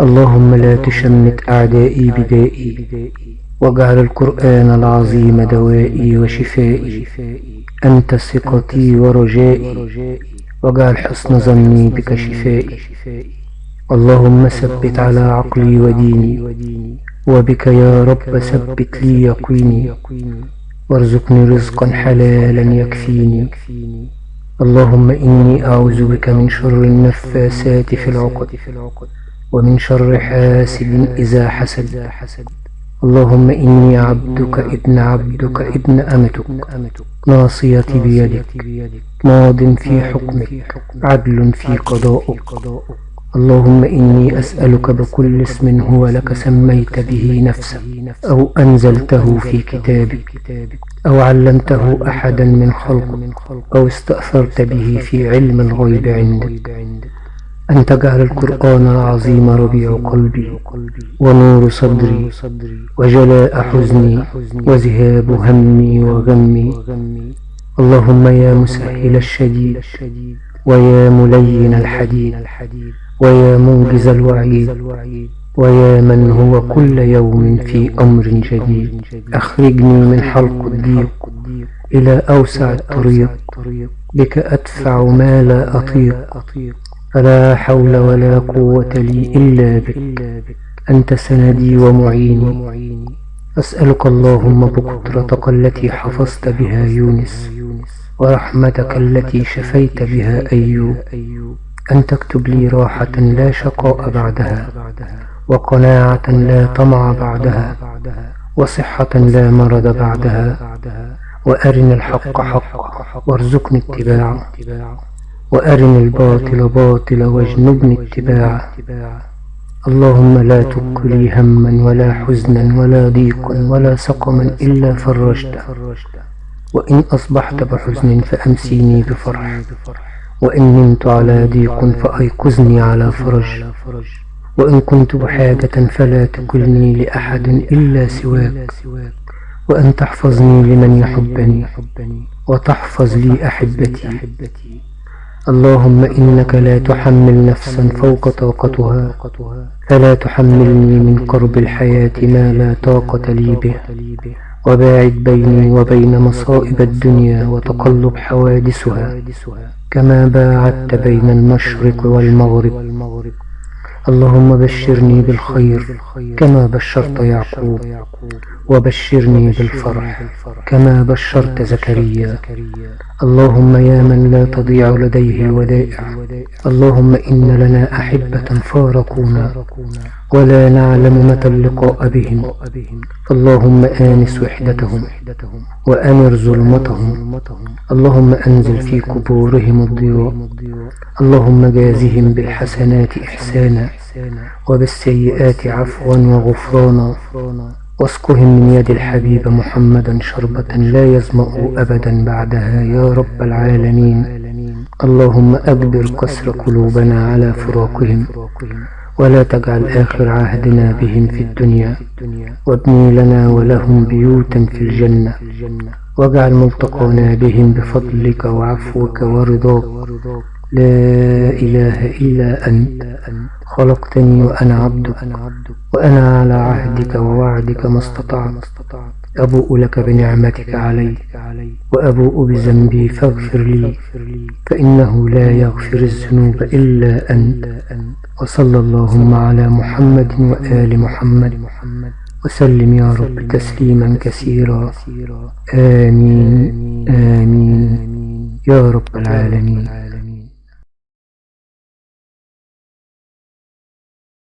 اللهم لا تشمت أعدائي بدائي واجعل القرآن العظيم دوائي وشفائي. أنت ثقتي ورجائي واجعل حسن ظني بك شفائي. اللهم ثبت على عقلي وديني وبك يا رب ثبت لي يقيني. وارزقني رزقا حلالا يكفيني. اللهم إني أعوذ بك من شر النفاسات في العقد ومن شر حاسد إذا حسد. اللهم إني عبدك ابن عبدك ابن أمتك. ناصيتي بيدك. ماض في حكمك. عدل في قضاؤك. اللهم إني أسألك بكل اسم هو لك سميت به نفسك أو أنزلته في كتابك أو علمته أحدا من خلقك أو استأثرت به في علم الغيب عندك. أن تجعل القرآن العظيم ربيع قلبي ونور صدري وجلاء حزني وذهاب همي وغمي. اللهم يا مسهل الشديد ويا ملين الحديد ويا منجز الوعيد ويا من هو كل يوم في أمر جديد. أخرجني من حلق الضيق إلى أوسع الطريق بك أدفع ما لا أطيق. فلا حول ولا قوة لي إلا بك أنت سندي ومعيني. أسألك اللهم بقدرتك التي حفظت بها يونس. ورحمتك التي شفيت بها أيوب أن تكتب لي راحة لا شقاء بعدها وقناعة لا طمع بعدها وصحة لا مرض بعدها وأرني الحق حقا وارزقني اتباعه وأرني الباطل باطلا واجنبني اتباعه. اللهم لا تكلي هما ولا حزنا ولا ضيقا ولا سقما إلا فرجته. وإن أصبحت بحزن فأمسيني بفرح. وإن نمت على ضيق فأيقظني على فرج. وإن كنت بحاجة فلا تكلني لأحد إلا سواك. وأن تحفظني لمن يحبني وتحفظ لي أحبتي. اللهم إنك لا تحمل نفسا فوق طاقتها فلا تحملني من قرب الحياة ما لا طاقة لي به وباعد بيني وبين مصائب الدنيا وتقلب حوادثها كما باعدت بين المشرق والمغرب. اللهم بشرني بالخير كما بشرت يعقوب وبشرني بالفرح كما بشرت زكريا. اللهم يا من لا تضيع لديه الودائع اللهم إن لنا أحبة فارقونا ولا نعلم متى اللقاء بهم. اللهم آنس وحدتهم وأنر ظلمتهم. اللهم أنزل في قبورهم الضياء. اللهم جازهم بالحسنات إحسانا وبالسيئات عفوا وغفرانا. واسقهم من يد الحبيب محمدا شربة لا يظمأ أبدا بعدها يا رب العالمين. اللهم أجبر كسر قلوبنا على فراقهم ولا تجعل آخر عهدنا بهم في الدنيا. وابني لنا ولهم بيوتا في الجنة. واجعل ملتقانا بهم بفضلك وعفوك ورضاك. لا إله إلا أنت. خلقتني وأنا عبدك وأنا على عهدك ووعدك ما استطعت. أبوء لك بنعمتك علي وأبوء بذنبي فاغفر لي فإنه لا يغفر الذنوب إلا أنت. وصلى اللهم على محمد وآل محمد. وسلم يا رب تسليما كثيرا. آمين آمين. يا رب العالمين.